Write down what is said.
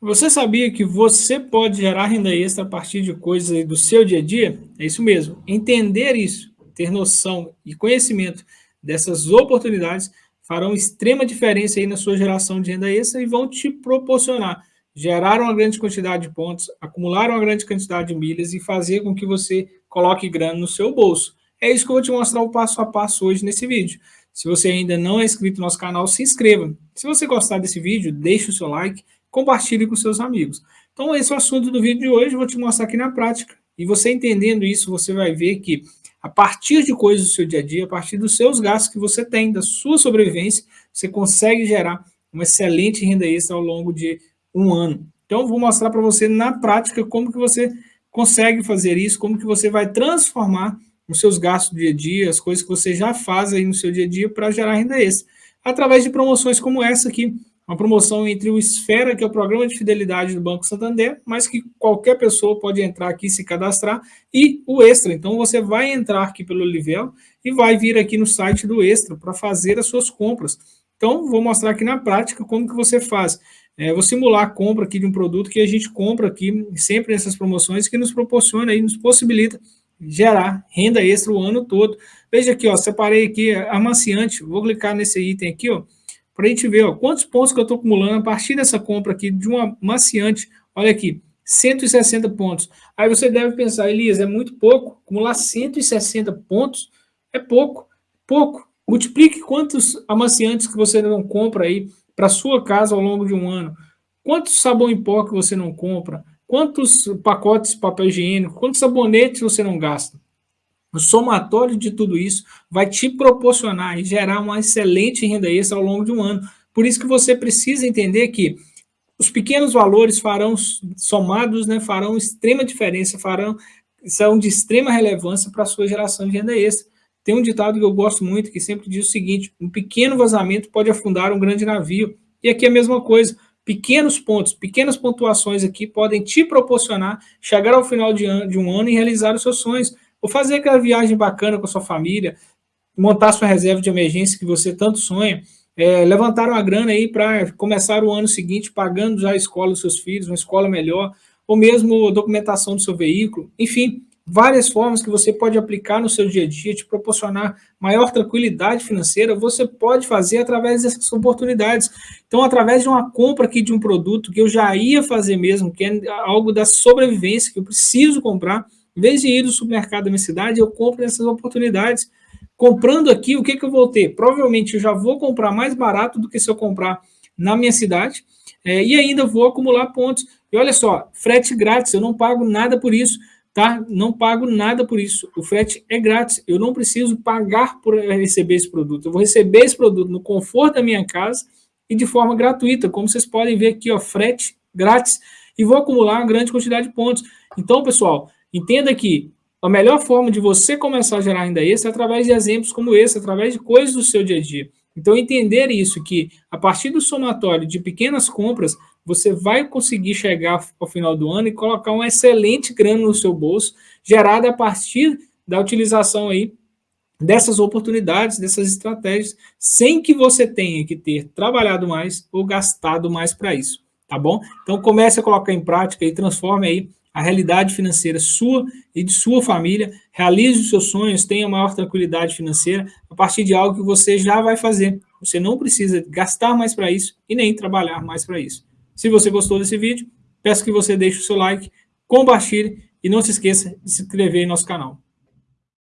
Você sabia que você pode gerar renda extra a partir de coisas do seu dia a dia? É isso mesmo. Entender isso, ter noção e conhecimento dessas oportunidades farão extrema diferença aí na sua geração de renda extra e vão te proporcionar gerar uma grande quantidade de pontos, acumular uma grande quantidade de milhas e fazer com que você coloque grana no seu bolso. É isso que eu vou te mostrar o passo a passo hoje nesse vídeo. Se você ainda não é inscrito no nosso canal, se inscreva. Se você gostar desse vídeo, deixe o seu like compartilhe com seus amigos. Então, esse é o assunto do vídeo de hoje, vou te mostrar aqui na prática. E você entendendo isso, você vai ver que a partir de coisas do seu dia a dia, a partir dos seus gastos que você tem, da sua sobrevivência, você consegue gerar uma excelente renda extra ao longo de um ano. Então, vou mostrar para você na prática como que você consegue fazer isso, como que você vai transformar os seus gastos do dia a dia, as coisas que você já faz aí no seu dia a dia para gerar renda extra. Através de promoções como essa aqui, uma promoção entre o Esfera, que é o programa de fidelidade do Banco Santander, mas que qualquer pessoa pode entrar aqui se cadastrar, e o Extra. Então, você vai entrar aqui pelo Livelo e vai vir aqui no site do Extra para fazer as suas compras. Então, vou mostrar aqui na prática como que você faz. É, vou simular a compra aqui de um produto que a gente compra aqui sempre nessas promoções, que nos proporciona e nos possibilita gerar renda extra o ano todo. Veja aqui, ó, separei aqui amaciante, vou clicar nesse item aqui, ó, para a gente ver ó, quantos pontos que eu estou acumulando a partir dessa compra aqui de uma maciante. Olha aqui, 160 pontos. Aí você deve pensar, Elias, é muito pouco. Acumular 160 pontos é pouco. Pouco. Multiplique quantos amaciantes que você não compra aí para sua casa ao longo de um ano. Quantos sabão em pó que você não compra? Quantos pacotes de papel higiênico? Quantos sabonetes você não gasta? O somatório de tudo isso vai te proporcionar e gerar uma excelente renda extra ao longo de um ano. Por isso que você precisa entender que os pequenos valores farão, somados, né, farão extrema diferença, farão, são de extrema relevância para a sua geração de renda extra. Tem um ditado que eu gosto muito, que sempre diz o seguinte, um pequeno vazamento pode afundar um grande navio. E aqui é a mesma coisa, pequenos pontos, pequenas pontuações aqui podem te proporcionar chegar ao final de, de um ano e realizar os seus sonhos. Ou fazer aquela viagem bacana com a sua família, montar sua reserva de emergência que você tanto sonha, é, levantar uma grana aí para começar o ano seguinte pagando já a escola dos seus filhos, uma escola melhor, ou mesmo documentação do seu veículo, enfim, várias formas que você pode aplicar no seu dia a dia, te proporcionar maior tranquilidade financeira, você pode fazer através dessas oportunidades. Então, através de uma compra aqui de um produto que eu já ia fazer mesmo, que é algo da sobrevivência, que eu preciso comprar, em vez de ir no supermercado da minha cidade, eu compro essas oportunidades. Comprando aqui, o que, que eu vou ter? Provavelmente eu já vou comprar mais barato do que se eu comprar na minha cidade, é, e ainda vou acumular pontos. E olha só, frete grátis, eu não pago nada por isso, tá? Não pago nada por isso. O frete é grátis, eu não preciso pagar por receber esse produto. Eu vou receber esse produto no conforto da minha casa e de forma gratuita, como vocês podem ver aqui, ó, frete grátis, e vou acumular uma grande quantidade de pontos. Então, pessoal, Entenda que a melhor forma de você começar a gerar renda extra é através de exemplos como esse, através de coisas do seu dia a dia. Então, entender isso, que a partir do somatório de pequenas compras, você vai conseguir chegar ao final do ano e colocar um excelente grana no seu bolso, gerada a partir da utilização aí dessas oportunidades, dessas estratégias, sem que você tenha que ter trabalhado mais ou gastado mais para isso, tá bom? Então, comece a colocar em prática e transforme aí a realidade financeira sua e de sua família, realize os seus sonhos, tenha maior tranquilidade financeira a partir de algo que você já vai fazer. Você não precisa gastar mais para isso e nem trabalhar mais para isso. Se você gostou desse vídeo, peço que você deixe o seu like, compartilhe e não se esqueça de se inscrever em nosso canal.